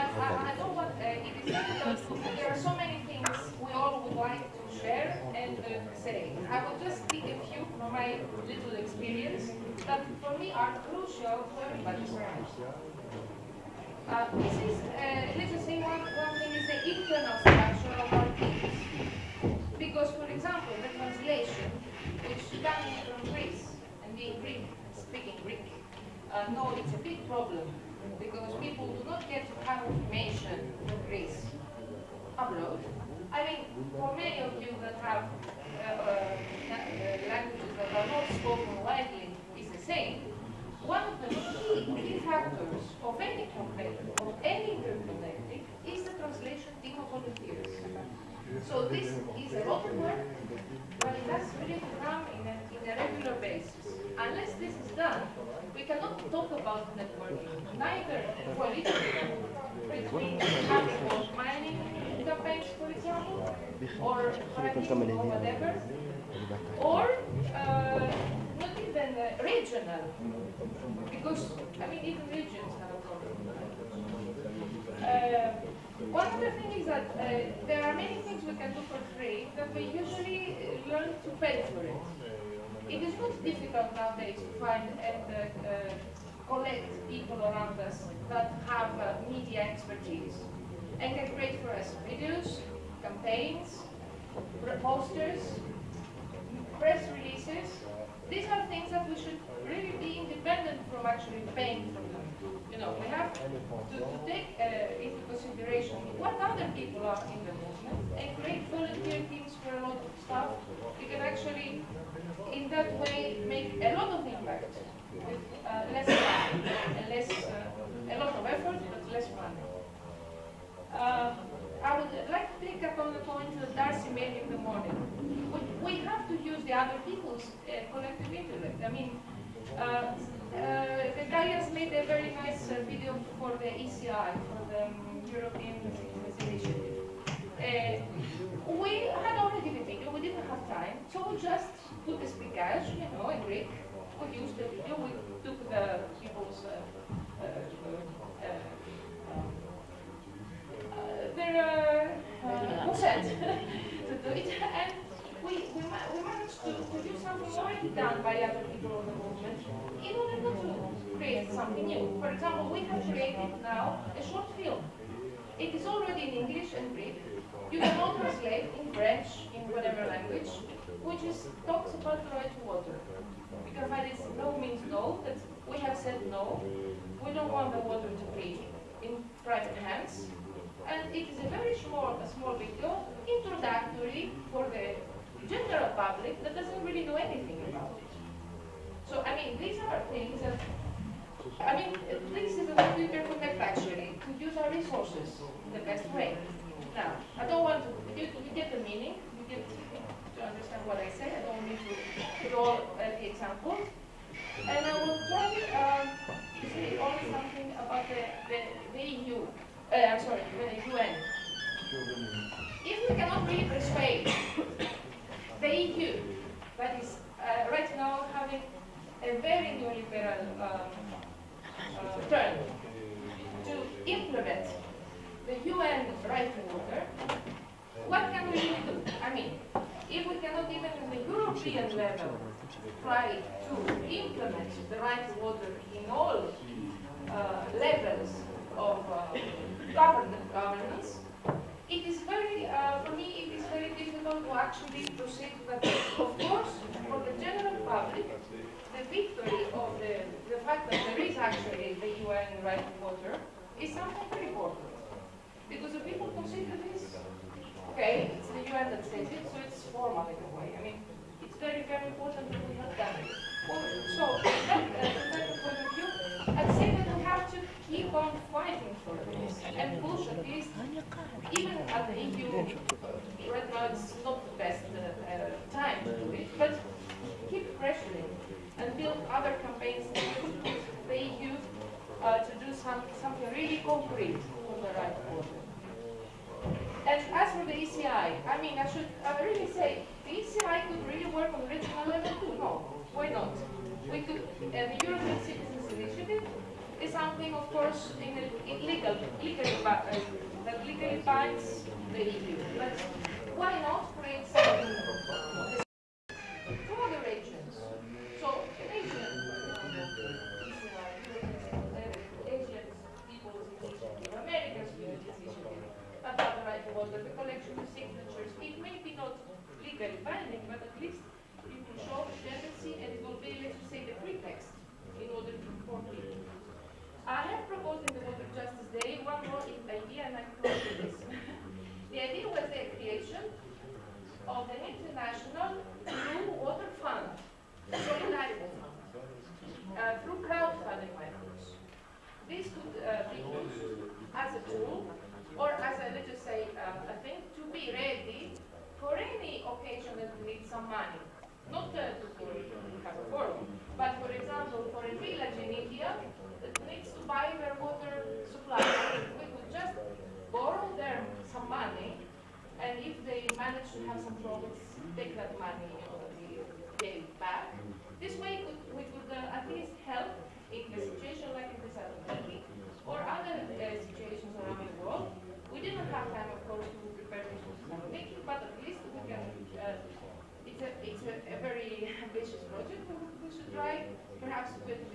Uh. There are so many things we all would like to share and uh, say. I will just pick a few from my little experience that for me are crucial to everybody's life. Uh, this is, uh, let's one, thing is the internal structure of our teams. Because, for example, the translation, which comes from Greece, and being Greek, speaking Greek, no, it's a big problem because people do not get to have information from Greece abroad. I mean, for many of you that have uh, uh, languages that are not spoken widely, is the same. One of the key, key factors of any conflict, of any interconnecting, is the translation team of volunteers. So this is a lot of work, but it has really to come in a, in a regular basis. Unless this is done, we cannot talk about networking, neither politically, between having mining campaigns, for example, or fracking or whatever, or uh, not even uh, regional, because, I mean, even regions have a problem. Uh, one other thing is that uh, there are many things we can do for free that we usually learn to pay for it. It is not difficult nowadays to find and uh, uh, collect people around us that have uh, media expertise and can create for us videos, campaigns, posters, press releases. These are things that we should really be independent from actually paying for them. You know, we have to, to take uh, into consideration what other people are in the movement and create volunteer teams for a lot of stuff. You can actually, in that way, make a lot of impact with uh, less time and less, uh, a lot of effort, but less money. Uh, I would like to pick up on the point that Darcy made in the morning. We, we have to use the other people's uh, collective intellect. I mean, uh, uh, the guy has made a very nice uh, video for the ECI, for the um, European Initiative. Uh, we had already the video, we didn't have time, so we just put the speakers, you know, in Greek. We used the something already done by other people in the movement in order not to create something new. For example, we have created now a short film. It is already in English and Greek. You can all translate in French, in whatever language, which is talks about the right to water. Because by this no means no, that we have said no. We don't want the water to be in private hands. And it is a very small, a small video, introductory for the general public that doesn't really know anything about it. So, I mean, these are things that, I mean, this is a way to interconnect actually, to use our resources in the best way. Now, I don't want to, you, you get the meaning, you get to understand what I say, I don't need to draw uh, the examples. And I will try um, to say only something about the, the, the EU uh, I'm sorry, the UN. If we cannot really persuade EU, that is uh, right now having a very neoliberal um, uh, turn, to implement the UN right to water, what can we really do? I mean, if we cannot even in the European level try to implement the right to water in all uh, levels of uh, governance, it is very, uh, for me, it is very difficult to actually proceed that. Of course, for the general public, the victory of the, the fact that there is actually the UN right to water is something very important. Because the people consider this, okay, it's the UN that says it, so it's formal in a way. I mean, it's very, very important that we have done it. Well, so, that, uh, from that point of view, I'd say that we have to keep on fighting for this and push at least, even at the EU, right now it's not the best uh, uh, time to do it, but keep pressuring and build other campaigns to push the EU uh, to do some, something really concrete for the right order. And as for the ECI, I mean, I should I really say, the ECI could really work on regional level too. No, why not? We could, uh, the European Citizens Initiative is something, of course, in a, in legal, legally binds the EU. But why not legally binding, but at least you can show the tendency and it will be, let's say, the pretext in order to inform people. I have proposed in the Water Justice Day one more idea and I close with this. the idea was the creation of an international blue water fund, solidarity fund, uh, through crowdfunding methods. This could uh, be used as a tool or as a, let's just say, uh, a thing to be ready for any occasion that we need some money. Not uh, to have a forum, but for example, for a village in India that needs to buy their water supply, we could just borrow them some money, and if they manage to have some profits, take that money, and pay back. This way, could, we could uh, at least help in a situation like in South Turkey or other uh, situations around the world. We didn't have time, of course, to prepare this for Thessaloniki, but at least we can. Uh, it's a it's a, a very ambitious project. We, we should try perhaps with